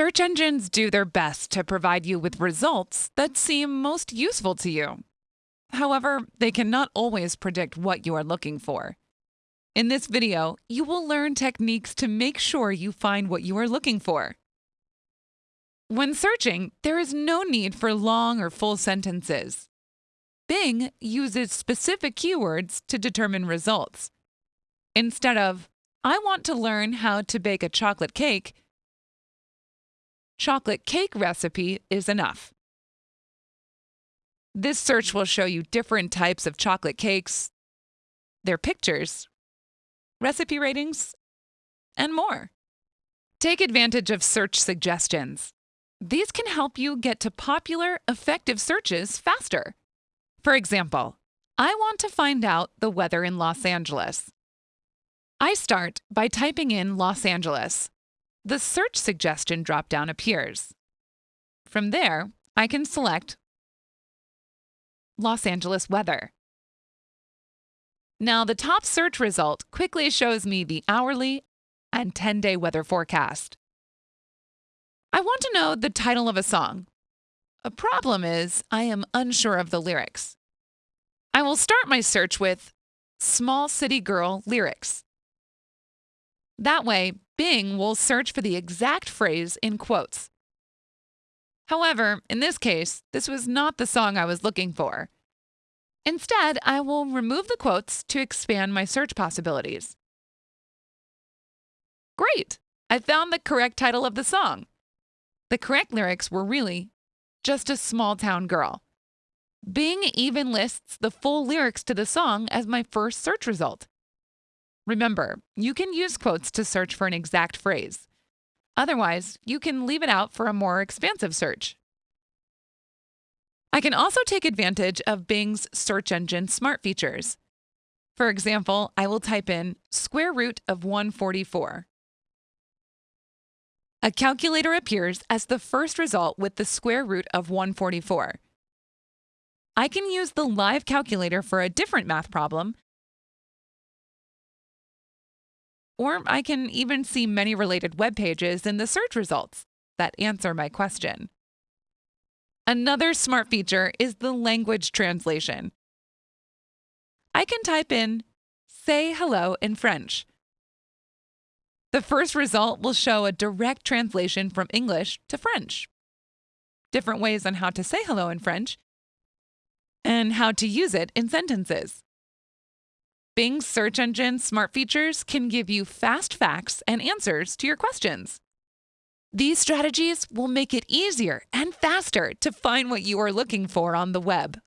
Search engines do their best to provide you with results that seem most useful to you. However, they cannot always predict what you are looking for. In this video, you will learn techniques to make sure you find what you are looking for. When searching, there is no need for long or full sentences. Bing uses specific keywords to determine results. Instead of, I want to learn how to bake a chocolate cake, chocolate cake recipe is enough. This search will show you different types of chocolate cakes, their pictures, recipe ratings, and more. Take advantage of search suggestions. These can help you get to popular, effective searches faster. For example, I want to find out the weather in Los Angeles. I start by typing in Los Angeles. The search suggestion dropdown appears. From there, I can select Los Angeles weather. Now, the top search result quickly shows me the hourly and 10 day weather forecast. I want to know the title of a song. A problem is, I am unsure of the lyrics. I will start my search with Small City Girl lyrics. That way, Bing will search for the exact phrase in quotes. However, in this case, this was not the song I was looking for. Instead, I will remove the quotes to expand my search possibilities. Great! I found the correct title of the song. The correct lyrics were really just a small town girl. Bing even lists the full lyrics to the song as my first search result. Remember, you can use quotes to search for an exact phrase. Otherwise, you can leave it out for a more expansive search. I can also take advantage of Bing's search engine smart features. For example, I will type in square root of 144. A calculator appears as the first result with the square root of 144. I can use the live calculator for a different math problem, or I can even see many related web pages in the search results that answer my question. Another smart feature is the language translation. I can type in, say hello in French. The first result will show a direct translation from English to French. Different ways on how to say hello in French, and how to use it in sentences. Bing's search engine smart features can give you fast facts and answers to your questions. These strategies will make it easier and faster to find what you are looking for on the web.